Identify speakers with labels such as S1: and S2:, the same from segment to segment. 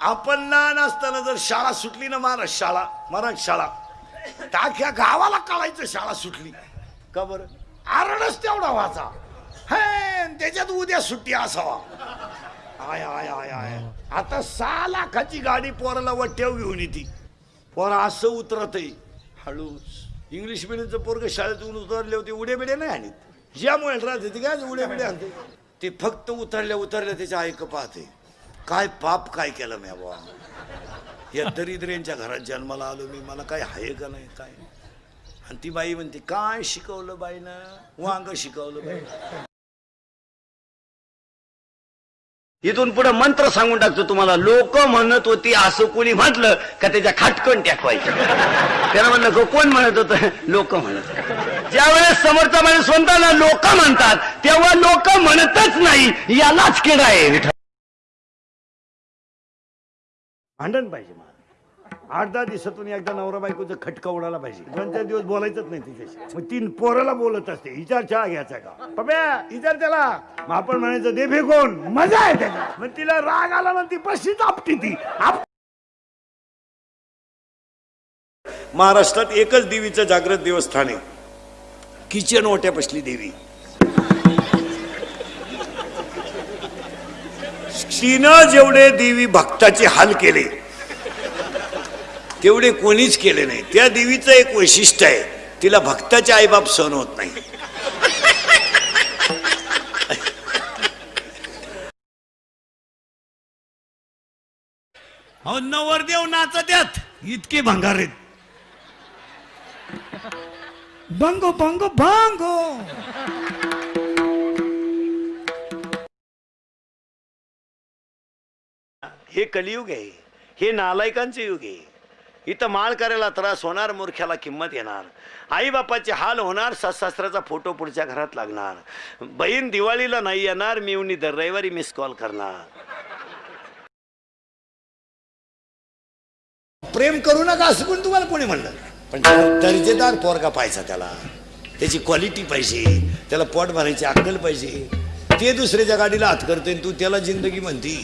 S1: आपण लहान असताना जर शाळा सुटली ना महाराज शाळा मराठी शाळा. टाक्या गावाला काढायचं शाळा सुटली. का बरं? आरडच तेवढा व्हायचा. हे त्याच्यात उद्या सुट्टी असावा. आय आय आय आय. आता सहा लाखाची गाडी पोराला वट्याव घेऊन येते. पोरा असं उतरत हळू. इंग्लिश मिडियमचं पोरग शाळेतून उतरले होते उड्या बिडे नाही आणत. ज्यामुळे राहते ते काय उड्या बिडे आणते? ते फक्त उतरल्या उतरल्या त्याच्या ऐक पाहते. काय पाप काय केलं मी बाबा या दरिद्र्यांच्या घरात जन्माला आलो मी मला काय आहे का नाही काय? आणि ती बाई म्हणते काय शिकवलं बाईनं? वांग शिकवलं बाई.
S2: इथून पुढे मंत्र सांगून टाकतो तुम्हाला. लोक म्हणत होती असं कोणी म्हटलं का त्याच्या खाटकन टाकवायचं? त्याला म्हणलं कोण म्हणत होत? लोक म्हणत ज्या ज्यावेळेस समोरचा माणूस स्वतःला लोक म्हणतात तेव्हा लोक म्हणतच नाही. यालाच केला आहे
S1: भांडण पाहिजे मला. आठ दहा दिवसातून एकदा नवरा बायकोचं खटका उडाला पाहिजे. दोन चार दिवस बोलायचंच नाही तिच्याशी. मग तीन पोराला बोलत असते. विचार चहा घ्यायचा का? पप्या विचार त्याला. मग आपण म्हणायचं दे फेकून. मजा आहे त्याला मग तिला राग आला ना ती पशीच आपटी ती. आप महाराष्ट्रात एकच देवीचं जागृत देवस्थान आहे. किचन ओट्या देवी. तिनं जेवढे देवी भक्ताचे हाल केले तेवढे कोणीच केले नाही. त्या देवीचं एक वैशिष्ट्य आहे तिला भक्ताचे आईबाप सहन होत नाही. अहो नवरदेव नाचत्यात. इतके भंगार आहेत. बंगो बंगो बंगो. हे कलियुग आहे हे नालायकांचे युग आहे. इथं माळ करायला त्रास होणार मूर्ख्याला किंमत येणार. आई बापाचे हाल होणार सासऱ्याचा फोटो पुढच्या घरात लागणार. बहीण दिवाळीला नाही येणार मी दर रविवारी मिस कॉल करणार. प्रेम करू नका असं पण तुम्हाला कोणी म्हणलं? पण त्याला दर्जेदार पोरगा पाहिजे त्याला त्याची क्वालिटी पाहिजे त्याला पोट भरायची अक्कल पाहिजे ते दुसऱ्याच्या गाडीला हात करते तू त्याला जिंदगी म्हणती.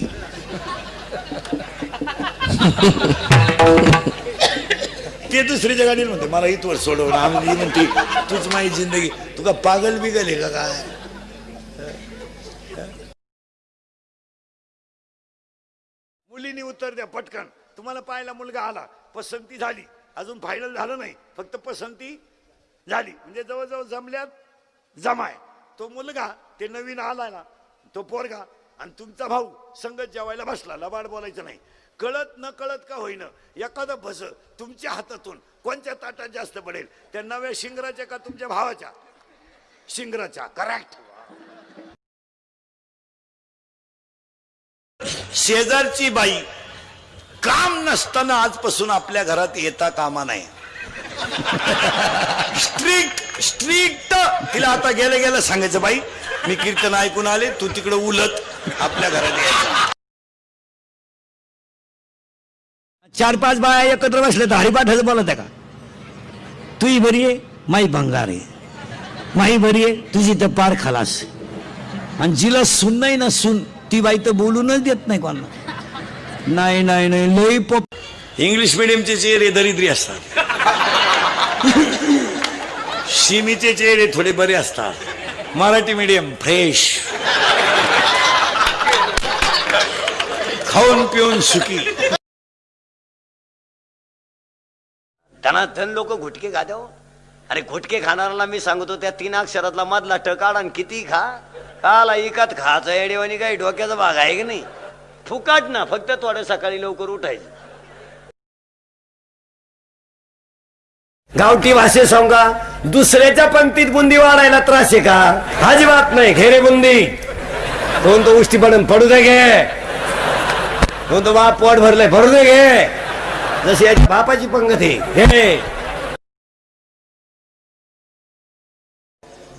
S1: ते दुसरी जगा दिली म्हणते मला इथवर सोडवलं आम्ही म्हणते तूच माझी जिंदगी तुका पागल बिगल आहे का काय? मुलीने उत्तर द्या पटकन. तुम्हाला पाहायला मुलगा आला पसंती झाली. अजून फायनल झालं नाही फक्त पसंती झाली. म्हणजे जवळजवळ जमल्यात जमाय. तो मुलगा ते नवीन आला ना तो पोरगा आणि तुमचा भाऊ संगत जेवायला बसला लबाड बोलायचं नाही. कळत न कळत का होईना एखादं भस तुमच्या हातातून कोणत्या ताटात जास्त पडेल? त्या नव्या शिंगराच्या का तुमच्या भावाच्या? शिंगराच्या करेक्ट शेजारची बाई काम नसताना आजपासून आपल्या घरात येता कामा नाही. स्ट्रिक्ट स्ट्रिक्ट तिला आता गेलं गेलं सांगायचं बाई मी कीर्तन ऐकून आले तू तिकडे उलत आपल्या घरात यायचं.
S2: चार पाच बाया एकत्र बसले तर हरिपाठाचं बोलत आहे का? तुही बरी आहे माई भंगार आहे. माई बरी आहे तुझी तर पार खलास आणि जिला सुन नाही ना सुन ती बाई तर बोलूनच देत नाही कोणाला. नाही नाही नाही लई पप
S1: इंग्लिश मिडियमचे चेहरे दरिद्री असतात. शिमीचे चेहरे थोडे बरे असतात. Marathi medium fresh. खाऊन पिऊन सुखी.
S2: त्यांना धन लोक घुटके खाद्याव अरे घुटके खाणाऱ्याला मी सांगतो त्या तीन अक्षरातला मधला टकाड आणि किती खा. काला इकत खायचं येडेवानी काही डोक्याचा भाग आहे की नाही? फुकाट ना फक्त थोडं सकाळी लवकर उठायचं. गावठी भाषे सांगा दुसऱ्याच्या पंक्तीत बुंदी वाढायला त्रास आहे का? अजिबात नाही घेरे बुंदी. दोन तो उष्टी पडून पडू दे घे तो बाप पोट भरलंय. भरू दे घे जशी याची बापाची पंगत आहे. घे.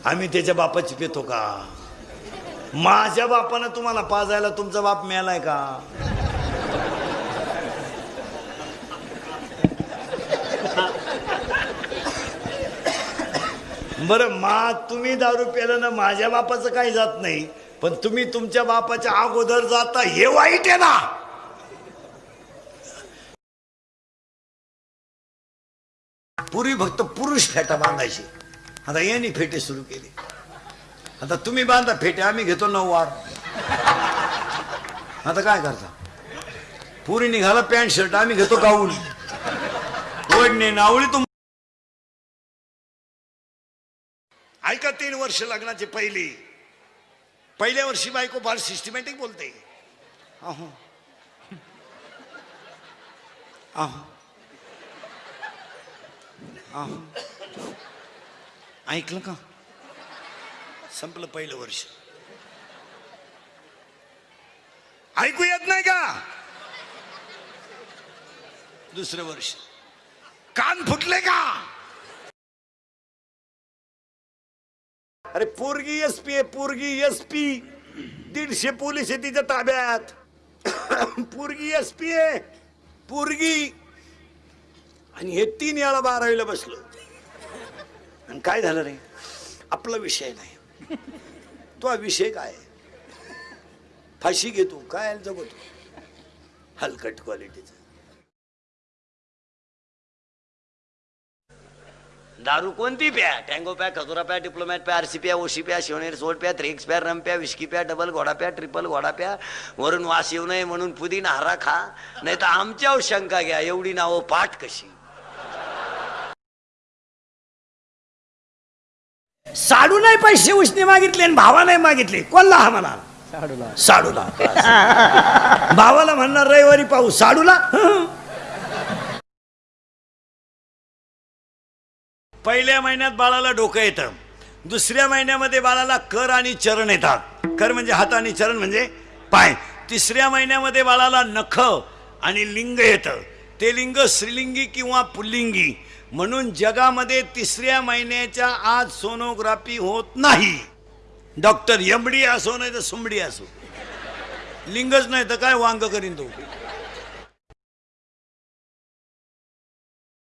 S1: आम्ही त्याच्या बापाची पितो का? माझ्या बापानं तुम्हाला पाजायला तुमचा बाप मिळालाय का? बरं मा तुम्ही दारू प्याला ना माझ्या बापाचं काही जात नाही पण तुम्ही तुमच्या बापाच्या अगोदर जाता हे वाईट आहे ना? पूर्वी फक्त पुरुष फेटा बांधायचे. आता यांनी फेटे सुरू केले. आता तुम्ही बांधा फेटे आम्ही घेतो नऊ वार. आता काय करता? पुरी निघाला पॅन्ट शर्ट आम्ही घेतो गाऊन. ओढणे नावळी तुम ऐका तीन वर्ष लग्नाचे पहिली. पहिल्या वर्षी बायको फार सिस्टमॅटिक बोलते. अहो. अहो. ऐकलं का? संपलं पहिलं वर्ष. ऐकू येत नाही का? दुसरं वर्ष. कान फुटले का? अरे पोरगी एस पी आहे पोरगी एस पी दीडशे पोलीस आहे तिच्या ताब्यात. पोरगी एस पी आहे पोरगी. आणि हे तीन वेळा बारावीला बसलो. आणि काय झालं रे? आपला विषय नाही. तो हा विषय काय? फाशी घेतो काय जगतो? हलकट क्वालिटीचा.
S2: दारू कोणती प्या? टँगो प्या खजुरा प्या डिप्लोमॅट प्या आरसी प्या ओशी प्या शिवनेर सोड प्या थ्रिक्स प्या रम प्या विस्की प्या डबल घोडा प्या ट्रिपल घोडा प्या वरून वास येऊ नये म्हणून पुदीना हारा खा नाही तर आमच्यावर शंका घ्या एवढी नावं पाठ कशी?
S1: साडू नाही पैसे उसने मागितले आणि भावा नाही मागितले. कोणला हा म्हणा साडूला. भावाला म्हणणार रविवारी पाहू. साडूला. पहिल्या महिन्यात बाळाला डोकं येतं. दुसऱ्या महिन्यामध्ये बाळाला कर आणि चरण येतात. कर म्हणजे हात आणि चरण म्हणजे पाय. तिसऱ्या महिन्यामध्ये बाळाला नख आणि लिंग येतं. ते लिंग स्त्रीलिंगी किंवा पुल्लिंगी. म्हणून जगामध्ये तिसऱ्या महिन्याच्या आज सोनोग्राफी होत नाही. डॉक्टर यमडी असो नाही तर सुमडी असो. लिंगच नाही तर काय वांग करीन तो?